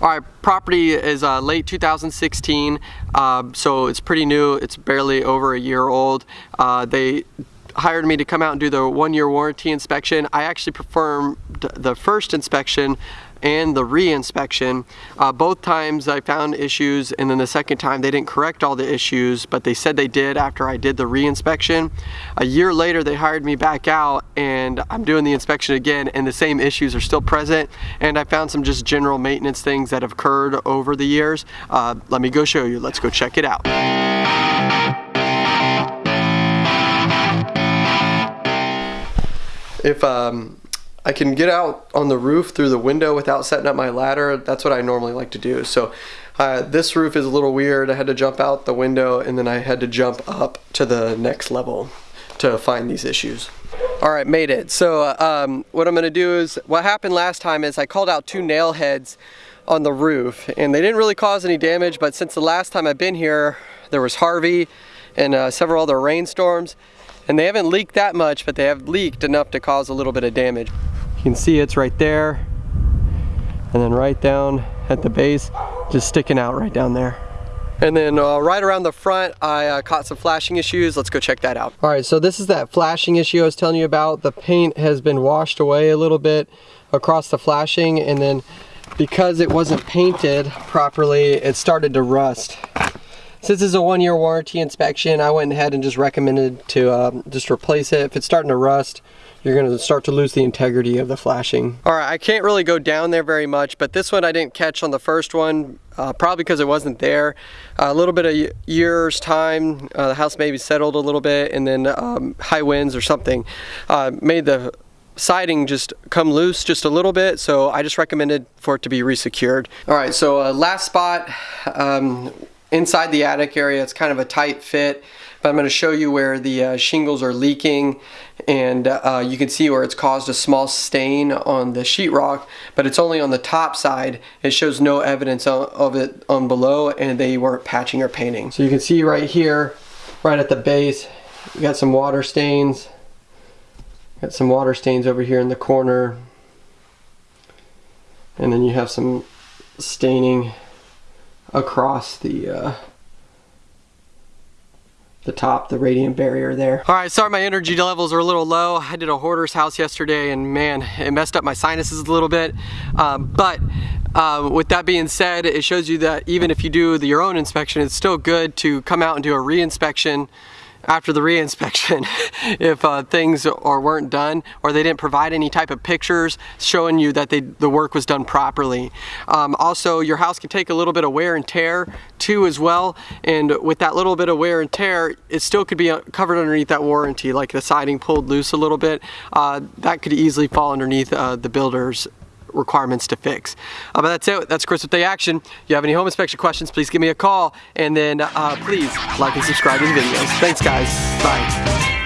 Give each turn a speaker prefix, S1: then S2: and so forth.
S1: All right, property is uh, late 2016, uh, so it's pretty new. It's barely over a year old. Uh, they hired me to come out and do the one-year warranty inspection. I actually performed the first inspection and the re-inspection. Uh, both times I found issues and then the second time they didn't correct all the issues but they said they did after I did the re-inspection. A year later they hired me back out and I'm doing the inspection again and the same issues are still present and I found some just general maintenance things that have occurred over the years. Uh, let me go show you. Let's go check it out. If um, I can get out on the roof through the window without setting up my ladder, that's what I normally like to do. So uh, this roof is a little weird. I had to jump out the window and then I had to jump up to the next level to find these issues. All right, made it. So uh, um, what I'm gonna do is, what happened last time is I called out two nail heads on the roof and they didn't really cause any damage, but since the last time I've been here, there was Harvey and uh, several other rainstorms, and they haven't leaked that much, but they have leaked enough to cause a little bit of damage. You can see it's right there, and then right down at the base, just sticking out right down there. And then uh, right around the front, I uh, caught some flashing issues. Let's go check that out. All right, so this is that flashing issue I was telling you about. The paint has been washed away a little bit across the flashing, and then because it wasn't painted properly, it started to rust. Since it's a one year warranty inspection, I went ahead and just recommended to um, just replace it. If it's starting to rust, you're gonna start to lose the integrity of the flashing. All right, I can't really go down there very much, but this one I didn't catch on the first one, uh, probably because it wasn't there. Uh, a little bit of years time, uh, the house maybe settled a little bit, and then um, high winds or something uh, made the siding just come loose just a little bit so I just recommended for it to be resecured. All right so uh, last spot um, inside the attic area it's kind of a tight fit but I'm going to show you where the uh, shingles are leaking and uh, you can see where it's caused a small stain on the sheetrock but it's only on the top side. It shows no evidence of it on below and they weren't patching or painting. So you can see right here right at the base you got some water stains. Got some water stains over here in the corner. And then you have some staining across the uh, the top, the radiant barrier there. All right, sorry my energy levels are a little low. I did a hoarder's house yesterday and man, it messed up my sinuses a little bit. Um, but uh, with that being said, it shows you that even if you do the, your own inspection, it's still good to come out and do a re-inspection after the re-inspection if uh, things or weren't done or they didn't provide any type of pictures showing you that they, the work was done properly. Um, also your house can take a little bit of wear and tear too as well and with that little bit of wear and tear it still could be uh, covered underneath that warranty like the siding pulled loose a little bit uh, that could easily fall underneath uh, the builder's requirements to fix. Uh, but that's it. That's Chris with the Action. If you have any home inspection questions, please give me a call. And then uh, please like and subscribe to the videos. Thanks, guys. Bye.